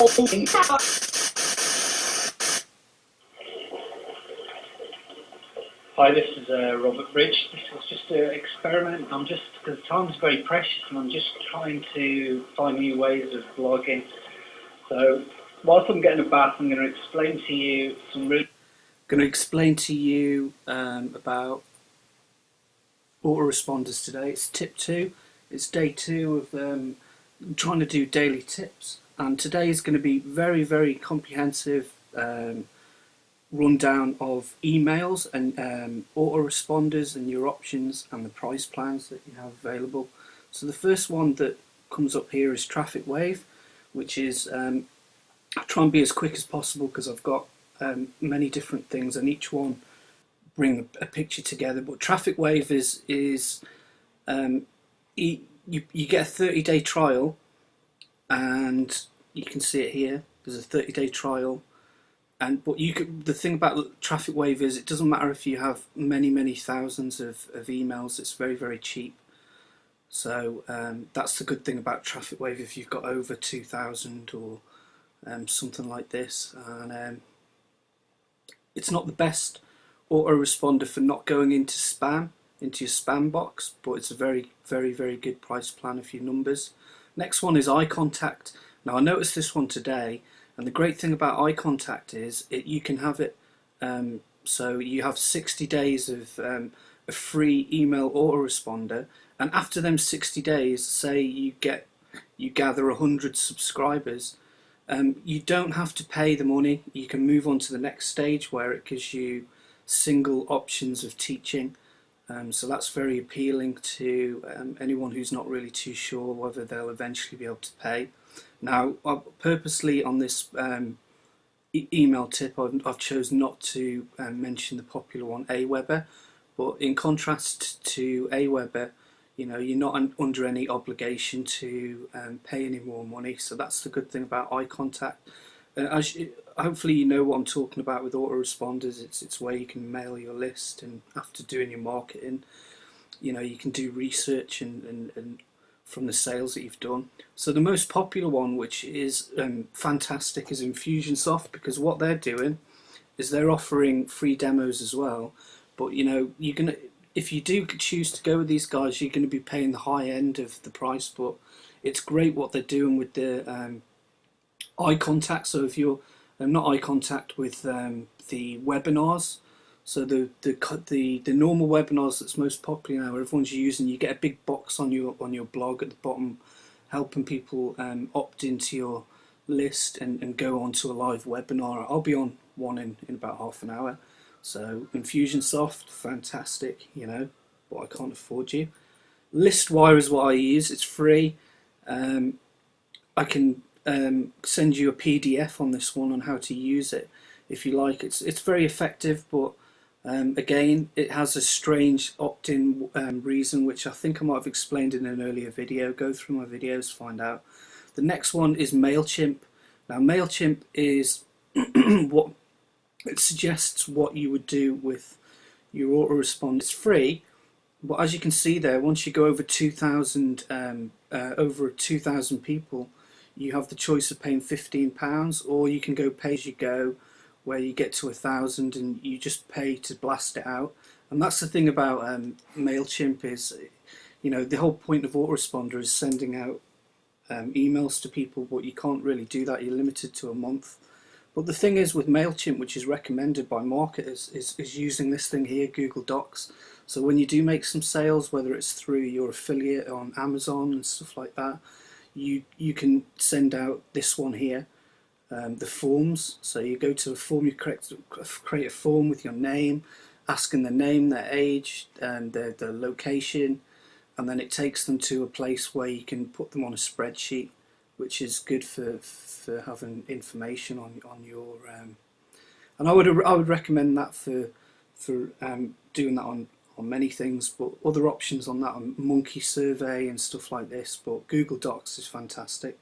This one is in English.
Hi, this is uh, Robert Bridge. This was just an experiment. I'm just, because time's very precious and I'm just trying to find new ways of blogging. So, whilst I'm getting a bath, I'm going to explain to you some really... going to explain to you um, about autoresponders today. It's tip two. It's day two of um, trying to do daily tips. And today is going to be very, very comprehensive um, rundown of emails and um, autoresponders and your options and the price plans that you have available. So the first one that comes up here is Traffic Wave, which is um, I try and be as quick as possible because I've got um, many different things and each one bring a, picture together. But Traffic Wave is is um, you, you get a 30 day trial and you can see it here. There's a 30 day trial. And but you could the thing about traffic wave is it doesn't matter if you have many many thousands of, of emails. It's very very cheap. So um, that's the good thing about traffic wave if you've got over 2000 or um, something like this. And um, it's not the best autoresponder for not going into spam into your spam box but it's a very very very good price plan of your numbers. Next one is iContact now I noticed this one today and the great thing about iContact is it, you can have it, um, so you have 60 days of um, a free email autoresponder. And after them 60 days, say you get you gather 100 subscribers, um, you don't have to pay the money. You can move on to the next stage where it gives you single options of teaching. Um, so that's very appealing to um, anyone who's not really too sure whether they'll eventually be able to pay. Now, purposely on this um, e email tip, I've, I've chosen not to um, mention the popular one, Aweber, but in contrast to Aweber, you know, you're not un under any obligation to um, pay any more money. So that's the good thing about iContact. Uh, as you, hopefully you know what I'm talking about with autoresponders. It's it's where you can mail your list, and after doing your marketing, you know, you can do research and, and, and from the sales that you've done. So the most popular one, which is um, fantastic, is Infusionsoft because what they're doing is they're offering free demos as well. But you know, you're gonna if you do choose to go with these guys, you're going to be paying the high end of the price. But it's great what they're doing with the um, iContact. So if you're um, not iContact with um, the webinars, so the, the the the normal webinars that's most popular now, everyone's using. You get a big box on your on your blog at the bottom, helping people um, opt into your list and, and go on to a live webinar. I'll be on one in, in about half an hour. So Infusionsoft, fantastic, you know, but I can't afford you. Listwire is what I use. It's free. Um, I can um, send you a PDF on this one on how to use it if you like. It's it's very effective, but um, again, it has a strange opt-in um, reason, which I think I might have explained in an earlier video. Go through my videos find out. The next one is MailChimp. Now, MailChimp is what it suggests what you would do with your autorespond. It's free, but as you can see there, once you go over 2,000 um, uh, over 2,000 people, you have the choice of paying £15 or you can go pay as you go where you get to a thousand and you just pay to blast it out. And that's the thing about um, MailChimp is, you know, the whole point of autoresponder is sending out um, emails to people, but you can't really do that. You're limited to a month. But the thing is with MailChimp, which is recommended by marketers, is, is using this thing here, Google Docs. So when you do make some sales, whether it's through your affiliate on Amazon and stuff like that, you, you can send out this one here um, the forms. So you go to a form, you create, create a form with your name, asking the name, their age, and their, their location, and then it takes them to a place where you can put them on a spreadsheet, which is good for for having information on on your. Um, and I would I would recommend that for for um, doing that on on many things, but other options on that are Monkey Survey and stuff like this. But Google Docs is fantastic.